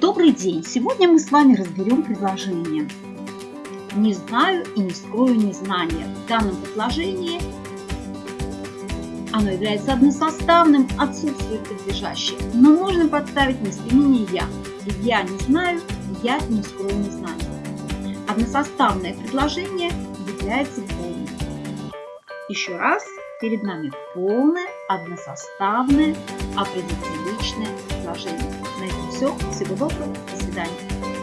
Добрый день! Сегодня мы с вами разберем предложение. Не знаю и не скрою незнания. В данном предложении оно является односоставным, отсутствует подлежащее, но можно подставить местоимение «я». Я не знаю, я не скрою незнания. Односоставное предложение является полным. Еще раз, перед нами полное, односоставное, определенное предложение. Все. Всего доброго. До свидания.